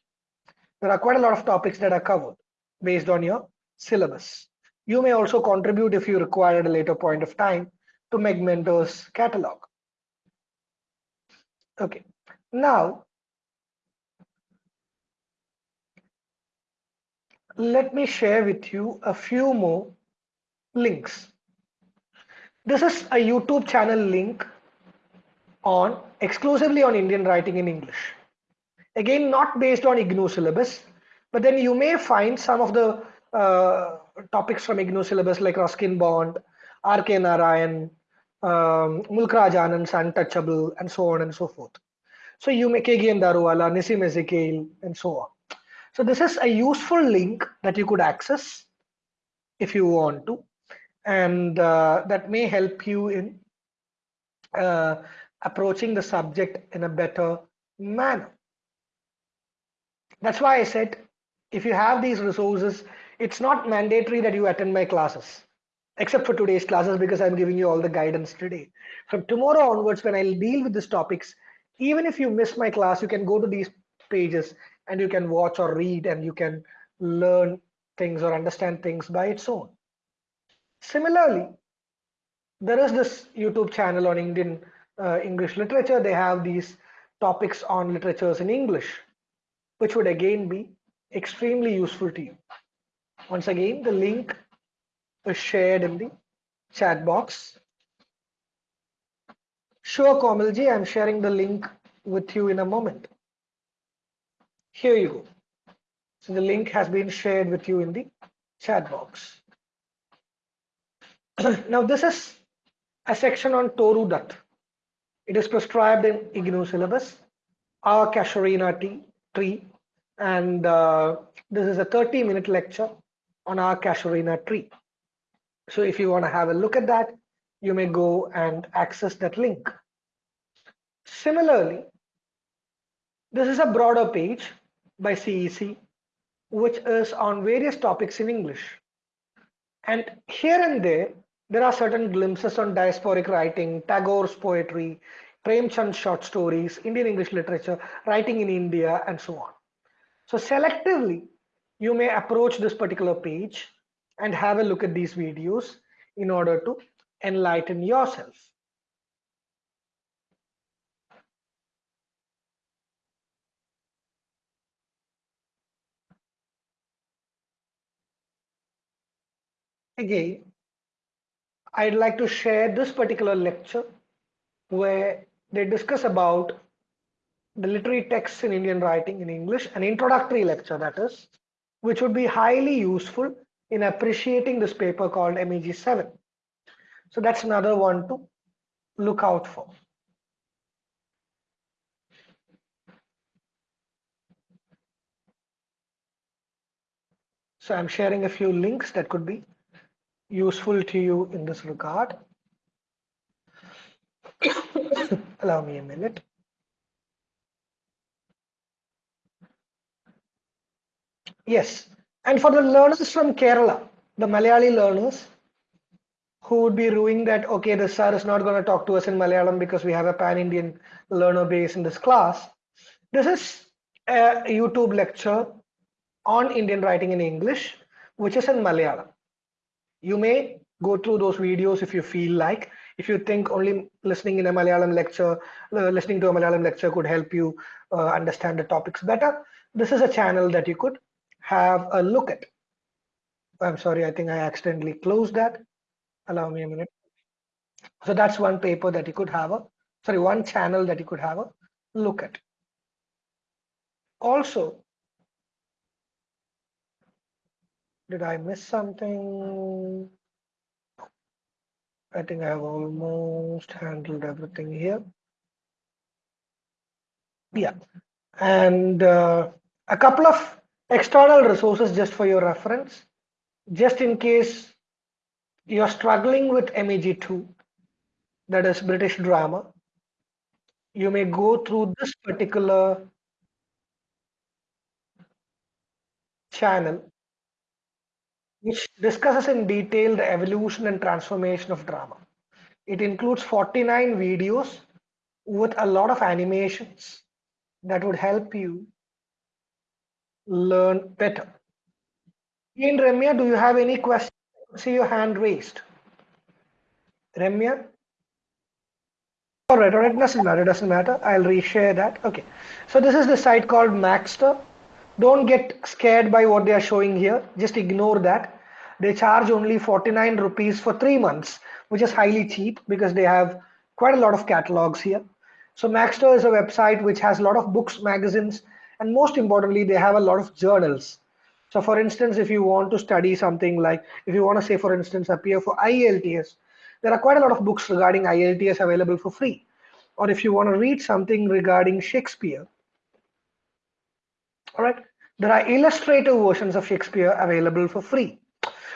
There are quite a lot of topics that are covered based on your syllabus. You may also contribute if you require at a later point of time to Meg Mentor's catalog. Okay, now let me share with you a few more links. This is a YouTube channel link on exclusively on Indian writing in English. Again, not based on IGNOU syllabus, but then you may find some of the uh, topics from IGNOU syllabus like Ruskin Bond, R.K. Narayan, um, Mulk Raj Anand's Untouchable, and so on and so forth. So you may KGN Daruwalla, Nissim Ezekiel, and so on. So this is a useful link that you could access if you want to, and uh, that may help you in uh, approaching the subject in a better manner. That's why I said, if you have these resources, it's not mandatory that you attend my classes, except for today's classes because I'm giving you all the guidance today. From tomorrow onwards, when I'll deal with these topics, even if you miss my class, you can go to these pages and you can watch or read and you can learn things or understand things by its own. Similarly, there is this YouTube channel on Indian uh, English literature. They have these topics on literatures in English, which would again be extremely useful to you. Once again, the link is shared in the chat box. Sure, Komalji, I'm sharing the link with you in a moment. Here you go. So the link has been shared with you in the chat box. now this is a section on Toru Dutt. It is prescribed in IGNOU syllabus, our Casuarina tree, and uh, this is a 30 minute lecture on our Casuarina tree. So if you want to have a look at that, you may go and access that link. Similarly, this is a broader page by CEC, which is on various topics in English. And here and there, there are certain glimpses on diasporic writing, Tagore's poetry, Premchand's short stories, Indian English literature, writing in India, and so on. So selectively, you may approach this particular page and have a look at these videos in order to enlighten yourself. Again, I'd like to share this particular lecture where they discuss about the literary texts in Indian writing in English, an introductory lecture that is, which would be highly useful in appreciating this paper called MEG 7. So that's another one to look out for. So I'm sharing a few links that could be useful to you in this regard. Allow me a minute. Yes, and for the learners from Kerala, the Malayali learners who would be ruining that, okay, the sir is not going to talk to us in Malayalam because we have a pan-Indian learner base in this class. This is a YouTube lecture on Indian writing in English, which is in Malayalam. You may go through those videos if you feel like. If you think only listening in a Malayalam lecture, uh, listening to a Malayalam lecture could help you uh, understand the topics better, this is a channel that you could have a look at. I'm sorry, I think I accidentally closed that. Allow me a minute. So that's one paper that you could have a, sorry, one channel that you could have a look at. Also, did I miss something? I think I have almost handled everything here. Yeah, and uh, a couple of external resources just for your reference, just in case you're struggling with MEG2, that is British drama, you may go through this particular channel, which discusses in detail the evolution and transformation of drama. It includes 49 videos with a lot of animations that would help you learn better. In Ramya, do you have any questions? See your hand raised. Ramya? All right, all right, doesn't matter, doesn't matter. I'll reshare that. Okay, so this is the site called Magzter. Don't get scared by what they are showing here. Just ignore that. They charge only 49 rupees for three months, which is highly cheap because they have quite a lot of catalogs here. So Magzter is a website which has a lot of books, magazines, and most importantly, they have a lot of journals. So for instance, if you want to study something like, if you want to say, for instance, appear for IELTS, there are quite a lot of books regarding IELTS available for free. Or if you want to read something regarding Shakespeare, all right, there are illustrative versions of Shakespeare available for free.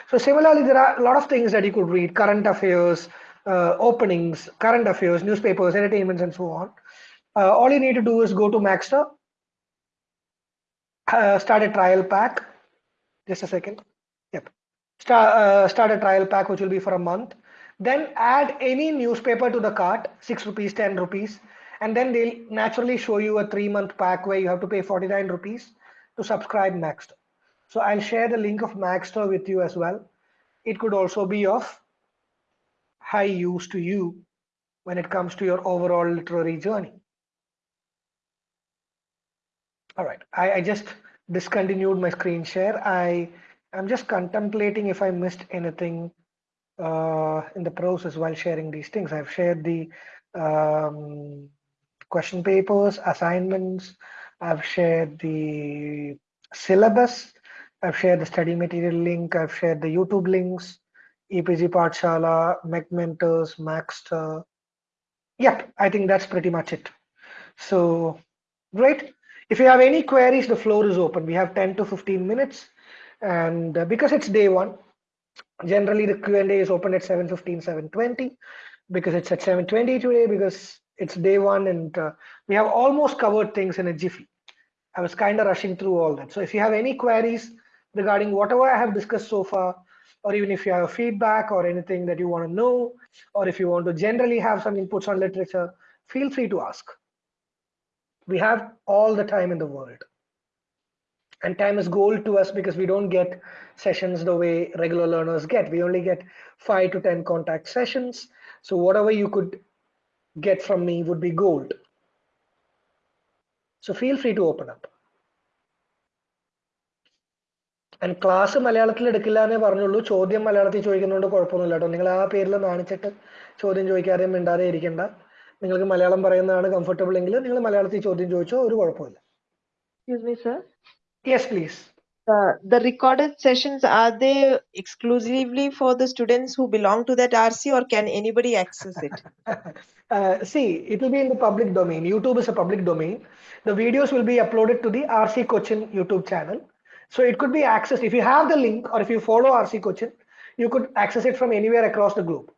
So similarly, there are a lot of things that you could read, current affairs, uh, openings, current affairs, newspapers, entertainments, and so on. Uh, all you need to do is go to Magzter, uh, start a trial pack. Just a second. Yep. Start, uh, start a trial pack, which will be for a month. Then add any newspaper to the cart, 6 rupees, 10 rupees. And then they'll naturally show you a three month pack where you have to pay 49 rupees to subscribe Magzter. So I'll share the link of Magzter with you as well. It could also be of high use to you when it comes to your overall literary journey. All right, I, I just discontinued my screen share. I am just contemplating if I missed anything uh, in the process while sharing these things. I've shared the um, question papers, assignments, I've shared the syllabus, I've shared the study material link, I've shared the YouTube links, EPG Pathshala, Meg Mentors, Magzter. Yep, I think that's pretty much it. So, great. If you have any queries, the floor is open. We have 10 to 15 minutes. And uh, because it's day one, generally the Q&A is open at 7.15, 7.20 because it's at 7.20 today because it's day one and uh, we have almost covered things in a jiffy. I was kind of rushing through all that. So if you have any queries regarding whatever I have discussed so far, or even if you have feedback or anything that you want to know, or if you want to generally have some inputs on literature, feel free to ask. We have all the time in the world. And time is gold to us because we don't get sessions the way regular learners get. We only get five to 10 contact sessions. So whatever you could get from me would be gold. So feel free to open up. And class മലയാളത്തിൽ എടുക്കില്ല എന്നേ പറഞ്ഞുള്ളൂ ചോദ്യം മലയാളത്തിൽ ചോദിക്കുന്നതുകൊണ്ട് കുഴപ്പമൊന്നുമില്ല കേട്ടോ നിങ്ങൾ ആ പേരിൽ നാണിച്ചിട്ട് ചോദ്യം ചോദിക്കാതെയും മിണ്ടാതെ ഇരിക്കണ്ട നിങ്ങൾക്ക് മലയാളം പറയുന്നതാണ് കംഫർട്ടബിൾ എങ്കിൽ നിങ്ങൾ മലയാളത്തിൽ ചോദ്യം ചോദിച്ചോ ഒരു കുഴപ്പമില്ല Excuse me, sir. Yes please Uh, the recorded sessions, are they exclusively for the students who belong to that RC or can anybody access it? uh, see, it will be in the public domain. YouTube is a public domain. The videos will be uploaded to the RC Cochin YouTube channel. So it could be accessed if you have the link or if you follow RC Cochin, you could access it from anywhere across the globe.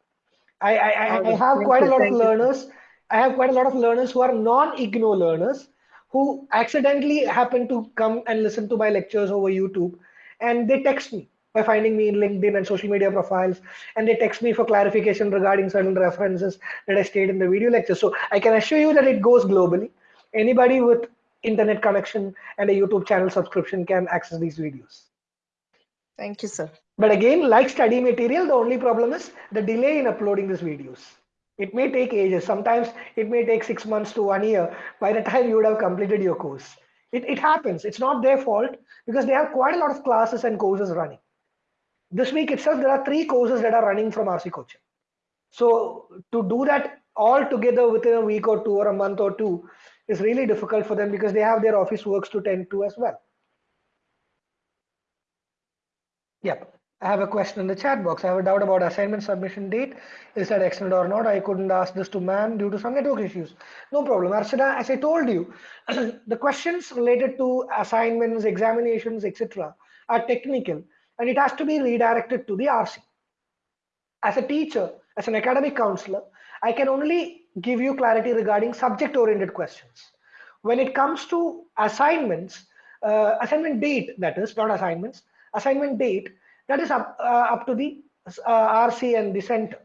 I, I, I, I have quite a lot of learners. I have quite a lot of learners who are non-IGNOU learners who accidentally happen to come and listen to my lectures over YouTube and they text me by finding me in LinkedIn and social media profiles and they text me for clarification regarding certain references that I stated in the video lecture. So I can assure you that it goes globally. Anybody with internet connection and a YouTube channel subscription can access these videos. Thank you, sir. But again, like study material, the only problem is the delay in uploading these videos. It may take ages. Sometimes it may take six months to one year by the time you would have completed your course. It, it happens. It's not their fault because they have quite a lot of classes and courses running. This week itself, there are three courses that are running from RC Cochin. So to do that all together within a week or two or a month or two is really difficult for them because they have their office works to tend to as well. Yep. I have a question in the chat box. I have a doubt about assignment submission date. Is that extended or not? I couldn't ask this to man due to some network issues. No problem. Arshada, as I told you, the questions related to assignments, examinations, etc. are technical and it has to be redirected to the RC. As a teacher, as an academic counselor, I can only give you clarity regarding subject-oriented questions. When it comes to assignments, uh, assignment date, that is, not assignments, assignment date, that is up, uh, up to the uh, RC and the center.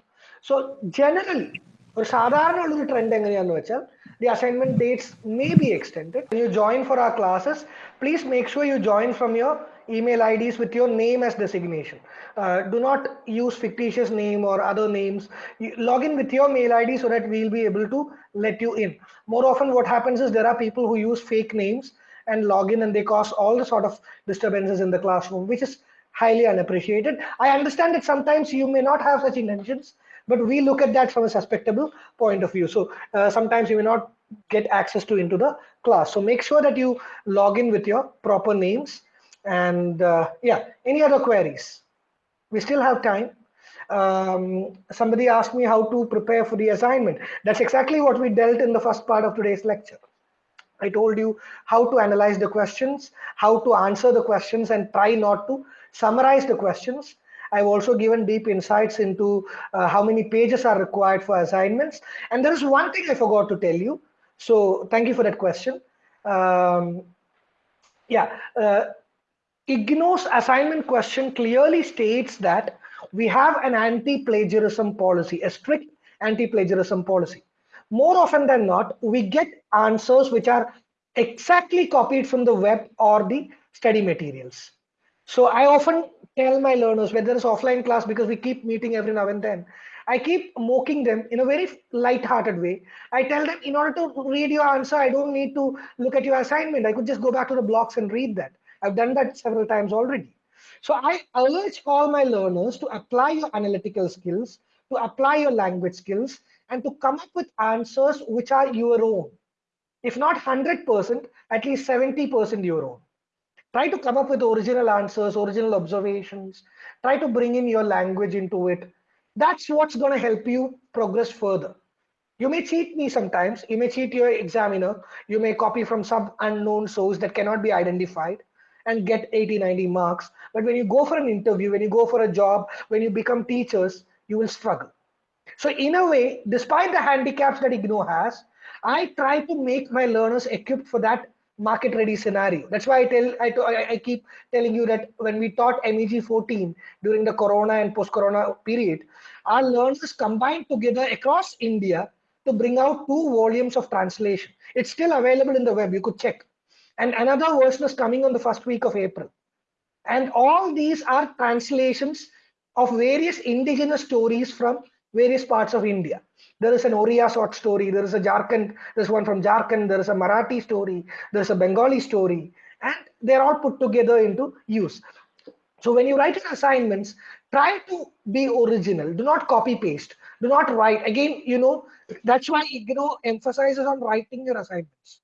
So generally, ഒരു സാധാരണ ഉള്ളൊരു trend എങ്ങനെയാന്ന് വെച്ചാൽ the assignment dates may be extended. When you join for our classes, please make sure you join from your email IDs with your name as designation. Uh, do not use fictitious name or other names. Log in with your mail ID so that we'll be able to let you in. More often what happens is there are people who use fake names and log in and they cause all the sort of disturbances in the classroom, which is highly unappreciated. I understand that sometimes you may not have such intentions, but we look at that from a suspectable point of view. So uh, sometimes you may not get access to into the class. So make sure that you log in with your proper names. And uh, yeah, any other queries? We still have time. Um, somebody asked me how to prepare for the assignment. That's exactly what we dealt in the first part of today's lecture. I told you how to analyze the questions, how to answer the questions and try not to summarize the questions. I've also given deep insights into uh, how many pages are required for assignments. And there is one thing I forgot to tell you. So thank you for that question. Um, yeah, uh, IGNOU's assignment question clearly states that we have an anti-plagiarism policy, a strict anti-plagiarism policy. More often than not, we get answers which are exactly copied from the web or the study materials. So I often tell my learners, whether it's offline class, because we keep meeting every now and then, I keep mocking them in a very light-hearted way. I tell them, in order to read your answer, I don't need to look at your assignment. I could just go back to the blocks and read that. I've done that several times already. So I urge all my learners to apply your analytical skills, to apply your language skills, and to come up with answers which are your own. If not 100%, at least 70% your own. Try to come up with original answers, original observations. Try to bring in your language into it. That's what's going to help you progress further. You may cheat me sometimes. You may cheat your examiner. You may copy from some unknown source that cannot be identified and get 80, 90 marks. But when you go for an interview, when you go for a job, when you become teachers, you will struggle. So in a way, despite the handicaps that IGNOU has, I try to make my learners equipped for that market ready scenario. That's why I tell I, I keep telling you that when we taught MEG 14 during the corona and post corona period, our learners combined together across India to bring out two volumes of translation. It's still available in the web. You could check. And another version is coming on the first week of April. And all these are translations of various indigenous stories from various parts of India. There is an Oriya short story, there is a Jharkhand, there's one from Jharkhand, there is a Marathi story, there's a Bengali story, and they're all put together into use. So when you write your assignments, try to be original. Do not copy paste. Do not write. Again, you know, that's why IGNOU emphasizes on writing your assignments.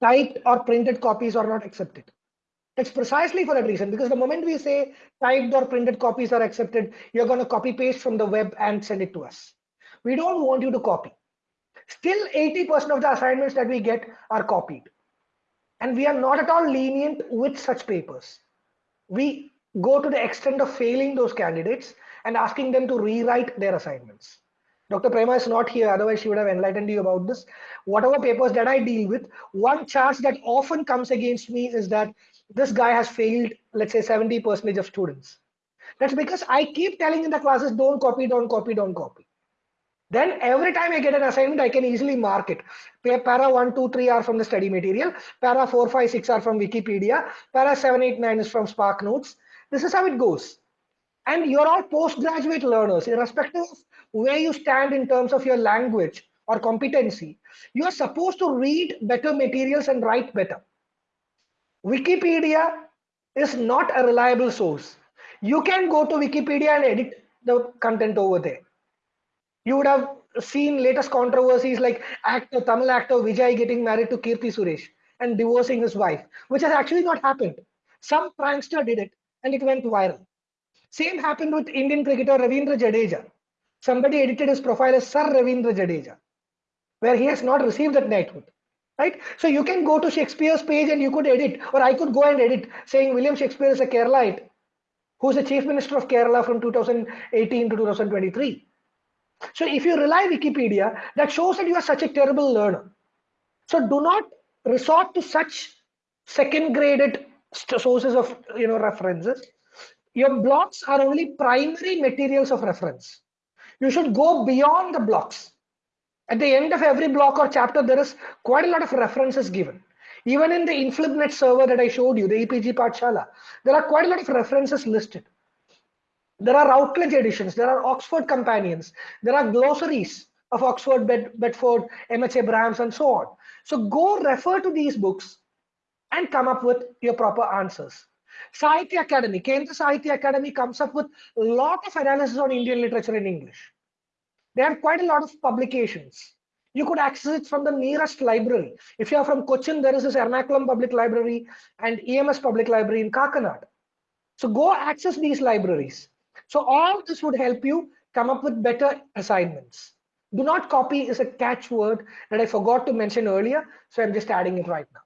Typed or printed copies are not accepted. That's precisely for that reason, because the moment we say typed or printed copies are accepted, you're going to copy paste from the web and send it to us. We don't want you to copy. Still 80% of the assignments that we get are copied. And we are not at all lenient with such papers. We go to the extent of failing those candidates and asking them to rewrite their assignments. Dr. Prema is not here, otherwise she would have enlightened you about this. Whatever papers that I deal with, one charge that often comes against me is that this guy has failed, let's say 70 percentage of students. That's because I keep telling in the classes, don't copy, don't copy, don't copy. Then every time I get an assignment, I can easily mark it. Para 1, 2, 3 are from the study material. Para 4, 5, 6 are from Wikipedia. Para 7, 8, 9 is from Spark Notes. This is how it goes. And you're all postgraduate learners, irrespective of where you stand in terms of your language or competency. You are supposed to read better materials and write better. Wikipedia is not a reliable source. You can go to Wikipedia and edit the content over there. You would have seen latest controversies like actor, Tamil actor Vijay getting married to Keerthy Suresh and divorcing his wife, which has actually not happened. Some prankster did it and it went viral. Same happened with Indian cricketer Ravindra Jadeja. Somebody edited his profile as Sir Ravindra Jadeja, where he has not received that knighthood right? So you can go to Shakespeare's page and you could edit, or I could go and edit saying William Shakespeare is a Keralite, who's the chief minister of Kerala from 2018 to 2023. So if you rely Wikipedia, that shows that you are such a terrible learner. So do not resort to such second graded sources of you know references. Your blocks are only primary materials of reference. You should go beyond the blocks at the end of every block or chapter, there is quite a lot of references given. Even in the InflibNet server that I showed you, the EPG Pathshala, there are quite a lot of references listed. There are Routledge editions, there are Oxford companions, there are glossaries of Oxford, Bed Bedford, MHA Abrahams, and so on. So go refer to these books and come up with your proper answers. Sahitya Akademi, Kendra Sahitya Akademi comes up with a lot of analysis on Indian literature in English. They have quite a lot of publications. You could access it from the nearest library. If you are from Cochin, there is this Ernakulam Public Library and EMS Public Library in Kakkanad. So go access these libraries. So all this would help you come up with better assignments. Do not copy is a catchword that I forgot to mention earlier, so I'm just adding it right now.